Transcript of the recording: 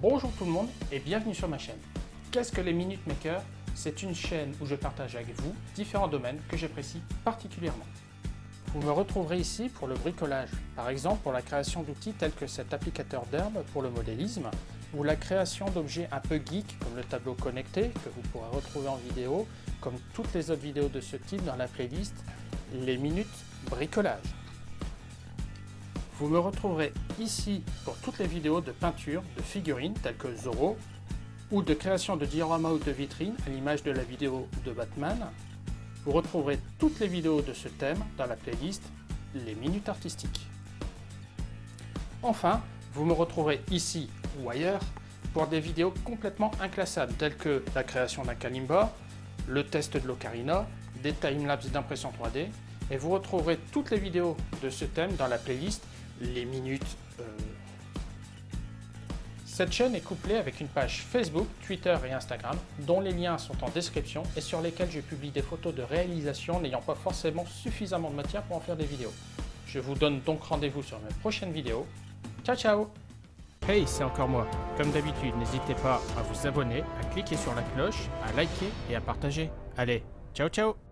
Bonjour tout le monde et bienvenue sur ma chaîne. Qu'est-ce que les Minute Maker C'est une chaîne où je partage avec vous différents domaines que j'apprécie particulièrement. Vous me retrouverez ici pour le bricolage, par exemple pour la création d'outils tels que cet applicateur d'herbe pour le modélisme, ou la création d'objets un peu geek comme le tableau connecté que vous pourrez retrouver en vidéo, comme toutes les autres vidéos de ce type dans la playlist Les Minutes Bricolage. Vous me retrouverez ici pour toutes les vidéos de peinture de figurines telles que Zorro ou de création de dioramas ou de vitrines à l'image de la vidéo de Batman. Vous retrouverez toutes les vidéos de ce thème dans la playlist Les Minutes Artistiques. Enfin, vous me retrouverez ici ou ailleurs pour des vidéos complètement inclassables telles que la création d'un Kalimba, le test de l'Ocarina, des timelapses d'impression 3D et vous retrouverez toutes les vidéos de ce thème dans la playlist les minutes. Euh. Cette chaîne est couplée avec une page Facebook, Twitter et Instagram, dont les liens sont en description et sur lesquels je publie des photos de réalisation n'ayant pas forcément suffisamment de matière pour en faire des vidéos. Je vous donne donc rendez-vous sur mes prochaines vidéos. Ciao ciao Hey, c'est encore moi. Comme d'habitude, n'hésitez pas à vous abonner, à cliquer sur la cloche, à liker et à partager. Allez, ciao ciao